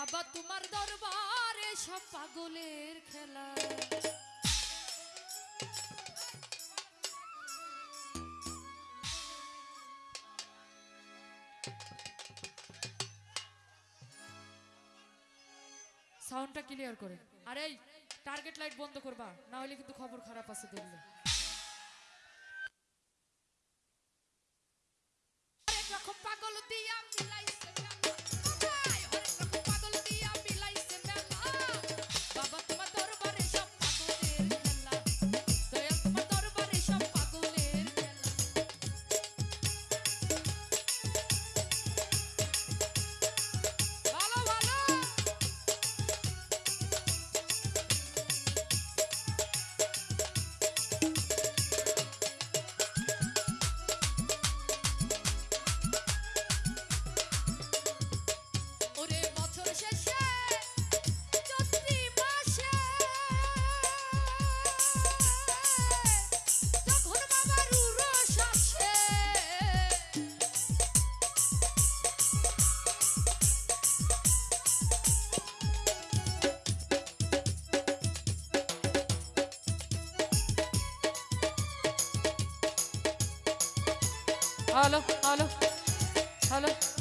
বাবা, তোমার দরবারে সব পাগলের খেলা। সাউন্ডটা ক্লিয়ার করে। আর এই টার্গেট লাইট বন্ধ করবা, না হলে কিন্তু খবর খারাপ আছে দেখলে। পাগল দিয়া Alo, alo, alo.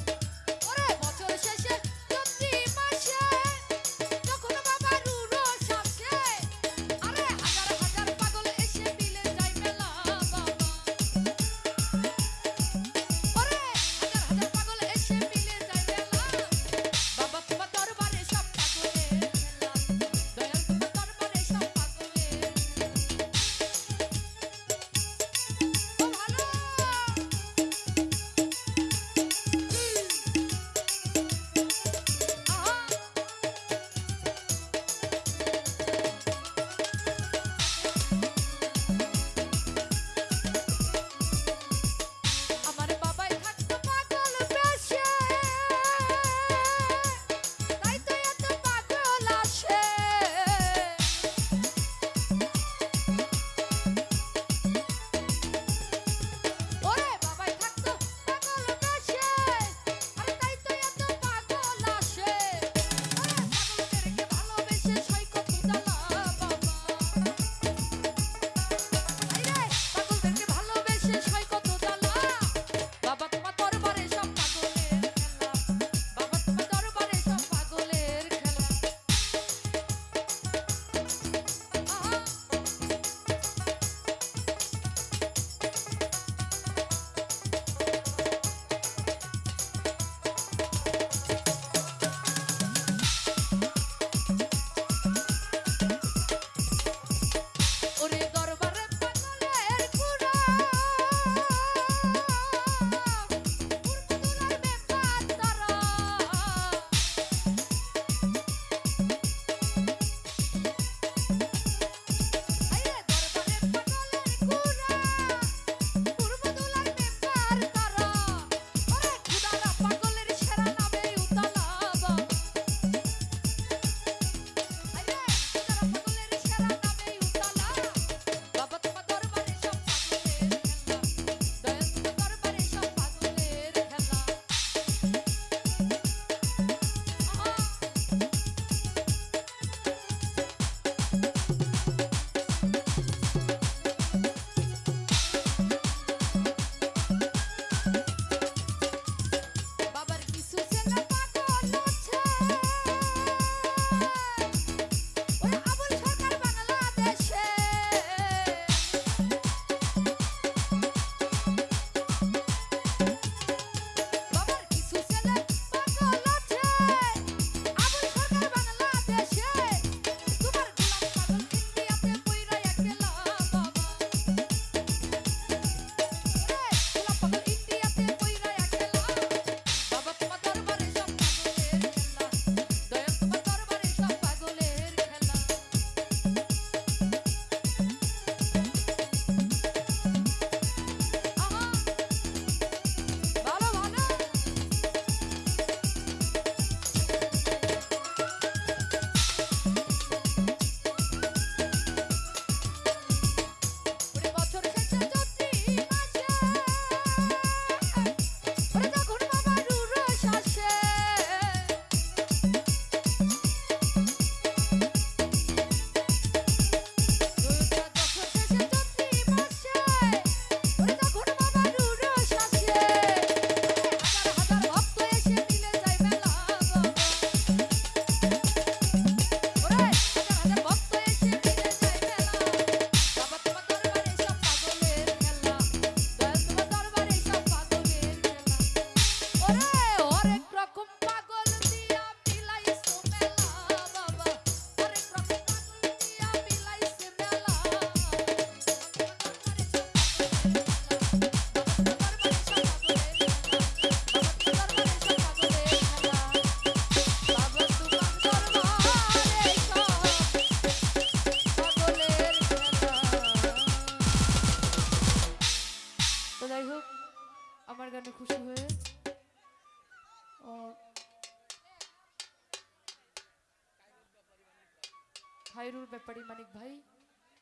খায়রুল ব্যাপারী মানিক ভাই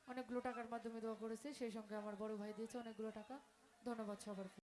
অনেকগুলো টাকার মাধ্যমে দোয়া করেছে, সেই সঙ্গে আমার বড় ভাই দিয়েছে অনেকগুলো টাকা। ধন্যবাদ সবার।